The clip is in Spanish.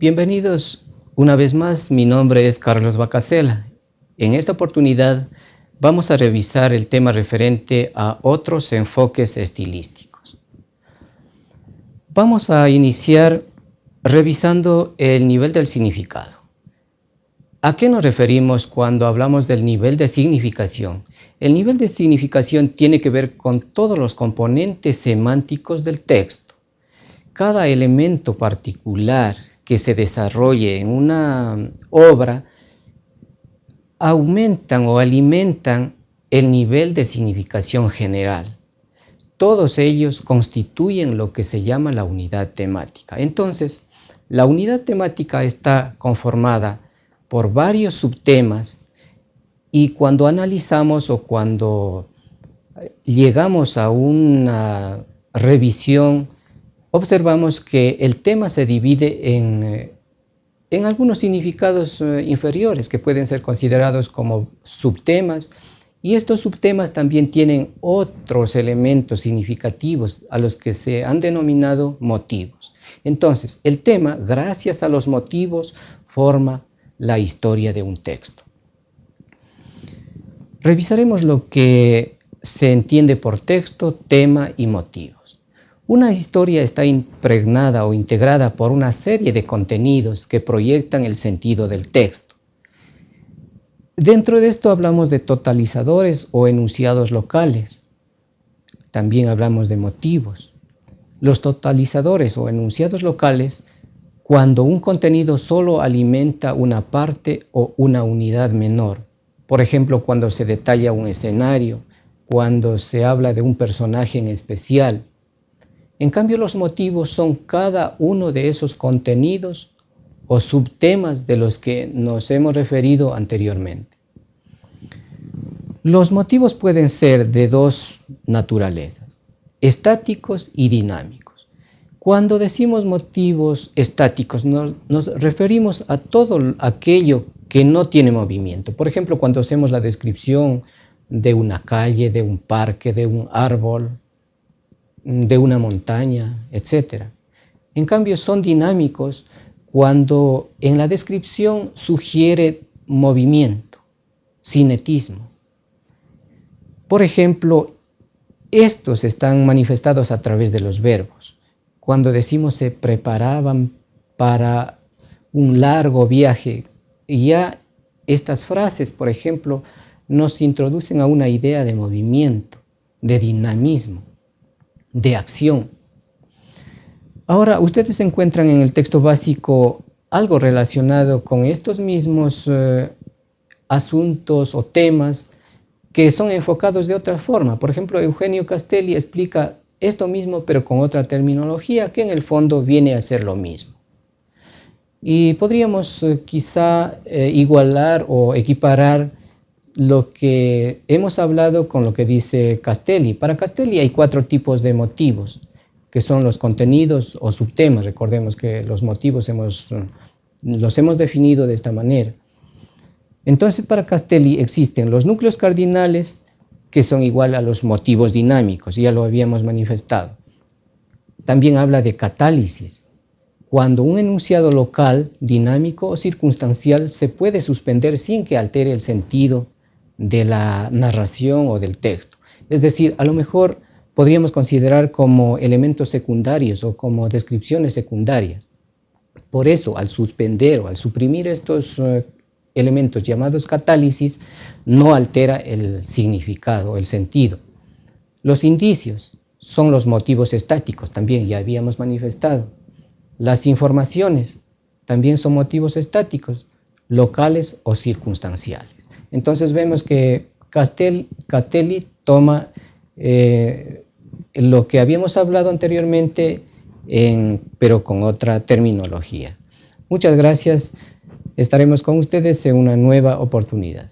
Bienvenidos una vez más, mi nombre es Carlos Bacasela. En esta oportunidad vamos a revisar el tema referente a otros enfoques estilísticos. Vamos a iniciar revisando el nivel del significado. ¿A qué nos referimos cuando hablamos del nivel de significación? El nivel de significación tiene que ver con todos los componentes semánticos del texto. Cada elemento particular que se desarrolle en una obra aumentan o alimentan el nivel de significación general. Todos ellos constituyen lo que se llama la unidad temática. Entonces, la unidad temática está conformada por varios subtemas y cuando analizamos o cuando llegamos a una revisión, observamos que el tema se divide en, eh, en algunos significados eh, inferiores que pueden ser considerados como subtemas y estos subtemas también tienen otros elementos significativos a los que se han denominado motivos. Entonces, el tema, gracias a los motivos, forma la historia de un texto. Revisaremos lo que se entiende por texto, tema y motivos. Una historia está impregnada o integrada por una serie de contenidos que proyectan el sentido del texto. Dentro de esto hablamos de totalizadores o enunciados locales. También hablamos de motivos. Los totalizadores o enunciados locales cuando un contenido solo alimenta una parte o una unidad menor. Por ejemplo, cuando se detalla un escenario, cuando se habla de un personaje en especial. En cambio, los motivos son cada uno de esos contenidos o subtemas de los que nos hemos referido anteriormente. Los motivos pueden ser de dos naturalezas, estáticos y dinámicos. Cuando decimos motivos estáticos, nos, referimos a todo aquello que no tiene movimiento. Por ejemplo, cuando hacemos la descripción de una calle, de un parque, de un árbol, de una montaña, etc. En cambio, son dinámicos cuando en la descripción sugiere movimiento, cinetismo. Por ejemplo, estos están manifestados a través de los verbos cuando decimos se preparaban para un largo viaje. Ya estas frases, por ejemplo, nos introducen a una idea de movimiento, de dinamismo, de acción. Ahora, ustedes encuentran en el texto básico algo relacionado con estos mismos eh, asuntos o temas que son enfocados de otra forma. Por ejemplo, Eugenio Castelli explica esto mismo pero con otra terminología que en el fondo viene a ser lo mismo. Y podríamos eh, quizá eh, igualar o equiparar lo que hemos hablado con lo que dice Castelli. Para Castelli hay cuatro tipos de motivos, que son los contenidos o subtemas. Recordemos que los motivos hemos, los hemos definido de esta manera. Entonces para Castelli existen los núcleos cardinales, que son igual a los motivos dinámicos, ya lo habíamos manifestado. También habla de catálisis, cuando un enunciado local, dinámico o circunstancial se puede suspender sin que altere el sentido de la narración o del texto. Es decir, a lo mejor podríamos considerar como elementos secundarios o como descripciones secundarias. Por eso, al suspender o al suprimir estos eh, elementos llamados catálisis no altera el significado, el sentido. Los indicios son los motivos estáticos, también ya habíamos manifestado. Las informaciones también son motivos estáticos, locales o circunstanciales. Entonces vemos que Castelli toma eh, lo que habíamos hablado anteriormente, pero con otra terminología. Muchas gracias. Estaremos con ustedes en una nueva oportunidad.